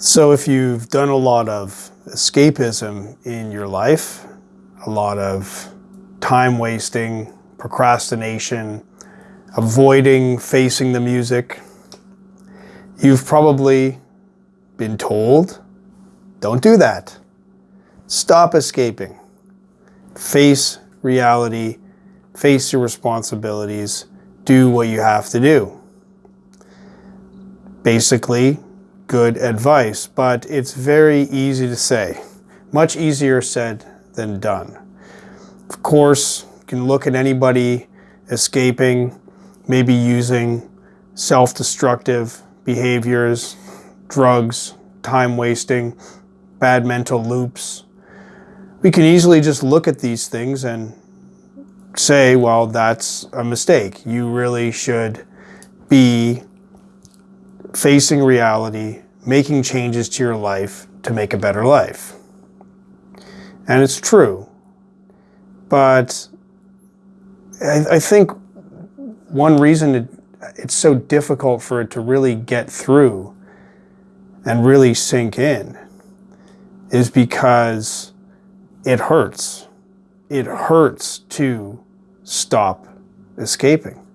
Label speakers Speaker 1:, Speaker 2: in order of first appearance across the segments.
Speaker 1: So if you've done a lot of escapism in your life, a lot of time wasting, procrastination, avoiding facing the music, you've probably been told, don't do that. Stop escaping. Face reality, face your responsibilities, do what you have to do. Basically, good advice, but it's very easy to say. Much easier said than done. Of course, you can look at anybody escaping, maybe using self-destructive behaviors, drugs, time wasting, bad mental loops. We can easily just look at these things and say, well, that's a mistake. You really should be facing reality, making changes to your life to make a better life. And it's true. But I, I think one reason it, it's so difficult for it to really get through and really sink in is because it hurts. It hurts to stop escaping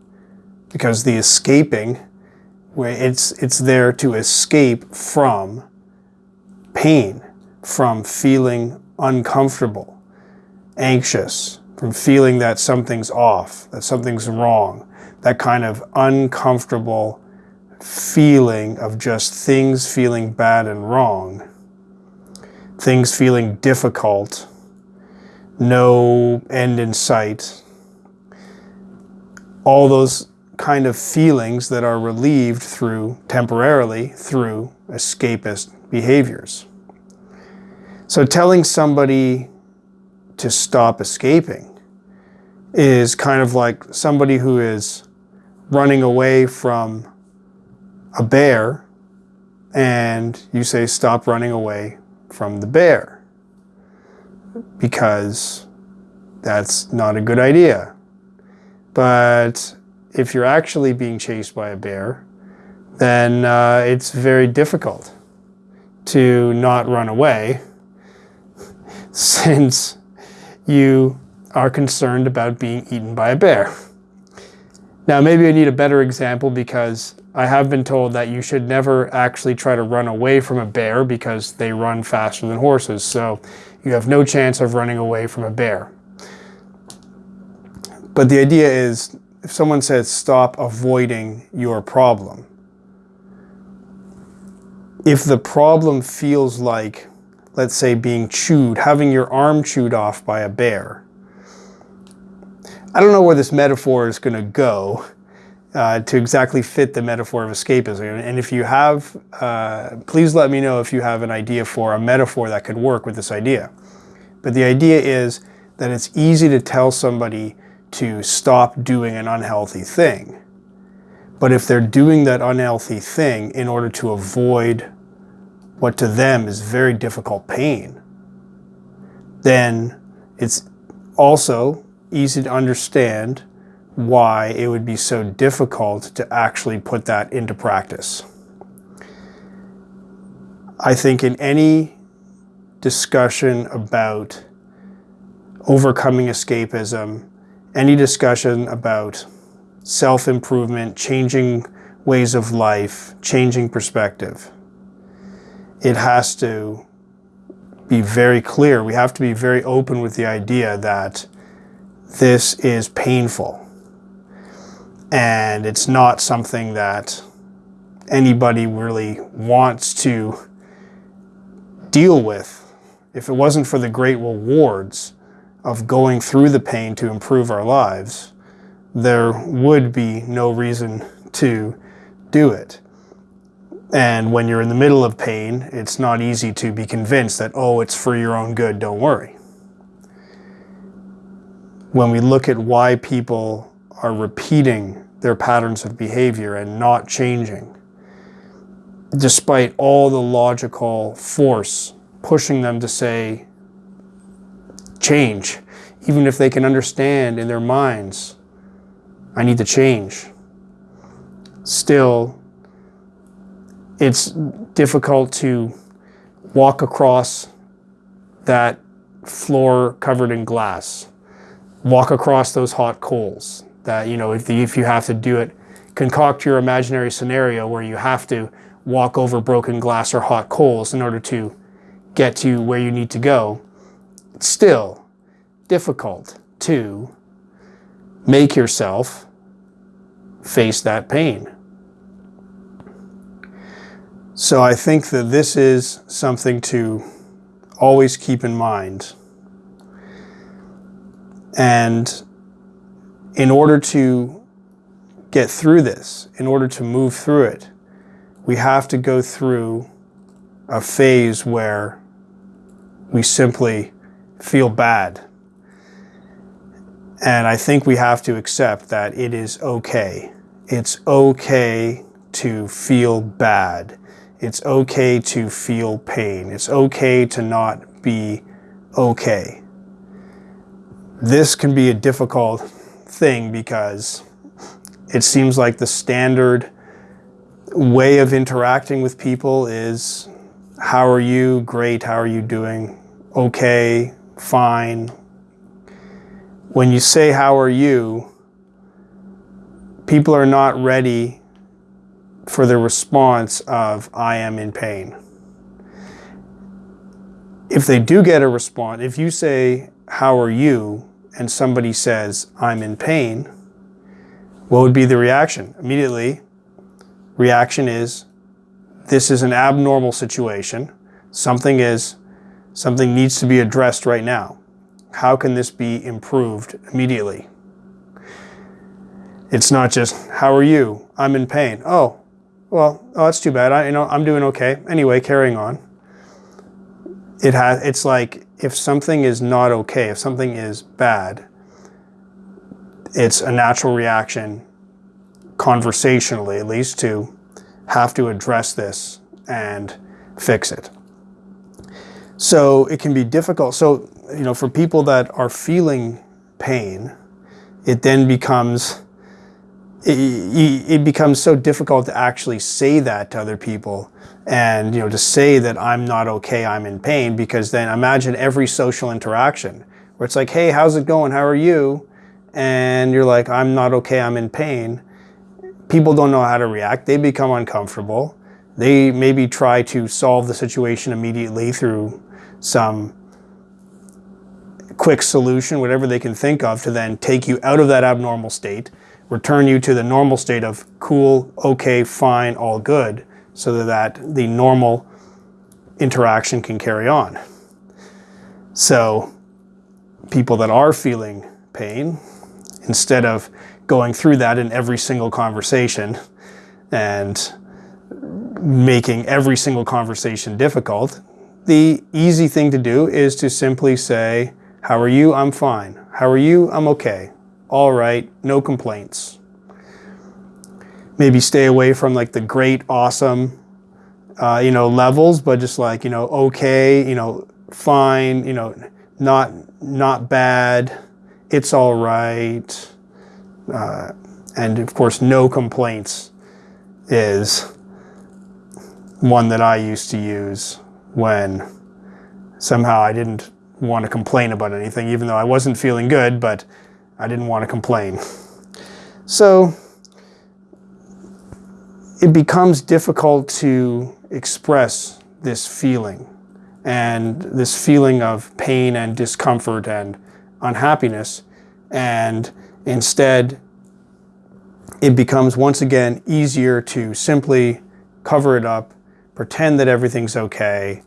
Speaker 1: because the escaping where it's, it's there to escape from pain, from feeling uncomfortable, anxious, from feeling that something's off, that something's wrong, that kind of uncomfortable feeling of just things feeling bad and wrong, things feeling difficult, no end in sight, all those kind of feelings that are relieved through, temporarily, through escapist behaviors. So telling somebody to stop escaping is kind of like somebody who is running away from a bear and you say stop running away from the bear because that's not a good idea. But if you're actually being chased by a bear, then uh, it's very difficult to not run away since you are concerned about being eaten by a bear. Now, maybe I need a better example because I have been told that you should never actually try to run away from a bear because they run faster than horses. So you have no chance of running away from a bear. But the idea is if someone says stop avoiding your problem, if the problem feels like, let's say, being chewed, having your arm chewed off by a bear, I don't know where this metaphor is going to go uh, to exactly fit the metaphor of escapism. And if you have, uh, please let me know if you have an idea for a metaphor that could work with this idea. But the idea is that it's easy to tell somebody to stop doing an unhealthy thing. But if they're doing that unhealthy thing in order to avoid what to them is very difficult pain, then it's also easy to understand why it would be so difficult to actually put that into practice. I think in any discussion about overcoming escapism, any discussion about self-improvement, changing ways of life, changing perspective, it has to be very clear. We have to be very open with the idea that this is painful. And it's not something that anybody really wants to deal with. If it wasn't for the great rewards of going through the pain to improve our lives, there would be no reason to do it. And when you're in the middle of pain, it's not easy to be convinced that, oh, it's for your own good, don't worry. When we look at why people are repeating their patterns of behavior and not changing, despite all the logical force pushing them to say, change, even if they can understand in their minds, I need to change. Still, it's difficult to walk across that floor covered in glass, walk across those hot coals. That, you know, if, the, if you have to do it, concoct your imaginary scenario where you have to walk over broken glass or hot coals in order to get to where you need to go. Still difficult to make yourself face that pain. So I think that this is something to always keep in mind. And in order to get through this, in order to move through it, we have to go through a phase where we simply feel bad. And I think we have to accept that it is okay. It's okay to feel bad. It's okay to feel pain. It's okay to not be okay. This can be a difficult thing because it seems like the standard way of interacting with people is how are you? Great. How are you doing? Okay. Fine. When you say how are you, people are not ready for the response of I am in pain. If they do get a response, if you say, How are you? and somebody says, I'm in pain, what would be the reaction? Immediately, reaction is, This is an abnormal situation. Something is, something needs to be addressed right now. How can this be improved immediately? It's not just, How are you? I'm in pain. Oh, well, oh, that's too bad. I, you know, I'm doing okay. Anyway, carrying on. It has, it's like if something is not okay, if something is bad, it's a natural reaction, conversationally at least, to have to address this and fix it. So it can be difficult. So, you know, for people that are feeling pain, it then becomes it, it, becomes so difficult to actually say that to other people and you know to say that I'm not okay I'm in pain because then imagine every social interaction where it's like hey how's it going? How are you? And you're like I'm not okay I'm in pain. People don't know how to react. They become uncomfortable. They maybe try to solve the situation immediately through some quick solution whatever they can think of to then take you out of that abnormal state return you to the normal state of cool, okay, fine, all good, so that the normal interaction can carry on. So people that are feeling pain, instead of going through that in every single conversation and making every single conversation difficult, the easy thing to do is to simply say, how are you? I'm fine. How are you? I'm okay all right, no complaints. Maybe stay away from like the great, awesome, uh, you know, levels, but just like, you know, okay, you know, fine, you know, not, not bad, it's all right. Uh, and of course, no complaints is one that I used to use when somehow I didn't want to complain about anything, even though I wasn't feeling good, but I didn't want to complain. So it becomes difficult to express this feeling and this feeling of pain and discomfort and unhappiness. And instead, it becomes once again easier to simply cover it up, pretend that everything's okay,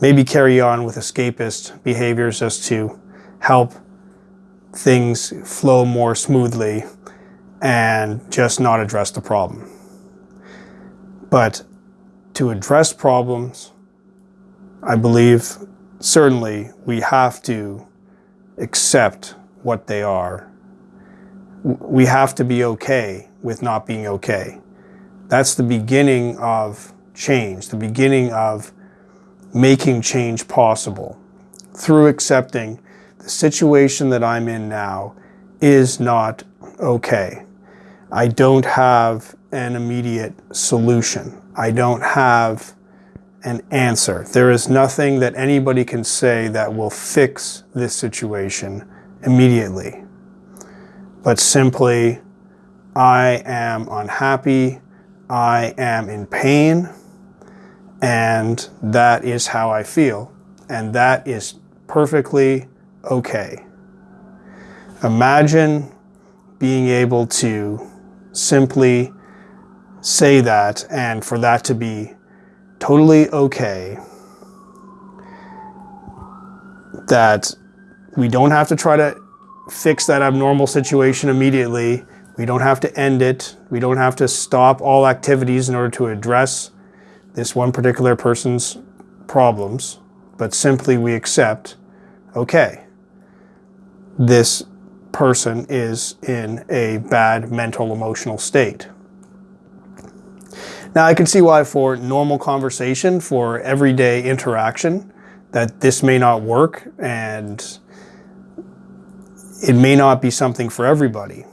Speaker 1: maybe carry on with escapist behaviors just to help things flow more smoothly and just not address the problem. But to address problems, I believe certainly we have to accept what they are. We have to be okay with not being okay. That's the beginning of change, the beginning of making change possible through accepting the situation that I'm in now is not okay. I don't have an immediate solution. I don't have an answer. There is nothing that anybody can say that will fix this situation immediately. But simply, I am unhappy, I am in pain, and that is how I feel. And that is perfectly okay. Imagine being able to simply say that and for that to be totally okay. That we don't have to try to fix that abnormal situation immediately. We don't have to end it. We don't have to stop all activities in order to address this one particular person's problems, but simply we accept, okay, this person is in a bad mental emotional state. Now I can see why for normal conversation, for everyday interaction, that this may not work and it may not be something for everybody.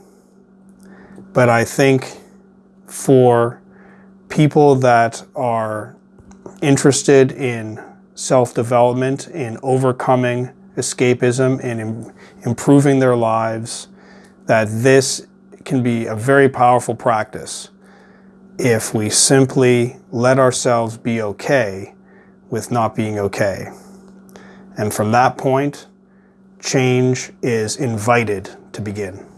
Speaker 1: But I think for people that are interested in self-development, in overcoming escapism, in Im improving their lives, that this can be a very powerful practice if we simply let ourselves be okay with not being okay. And from that point, change is invited to begin.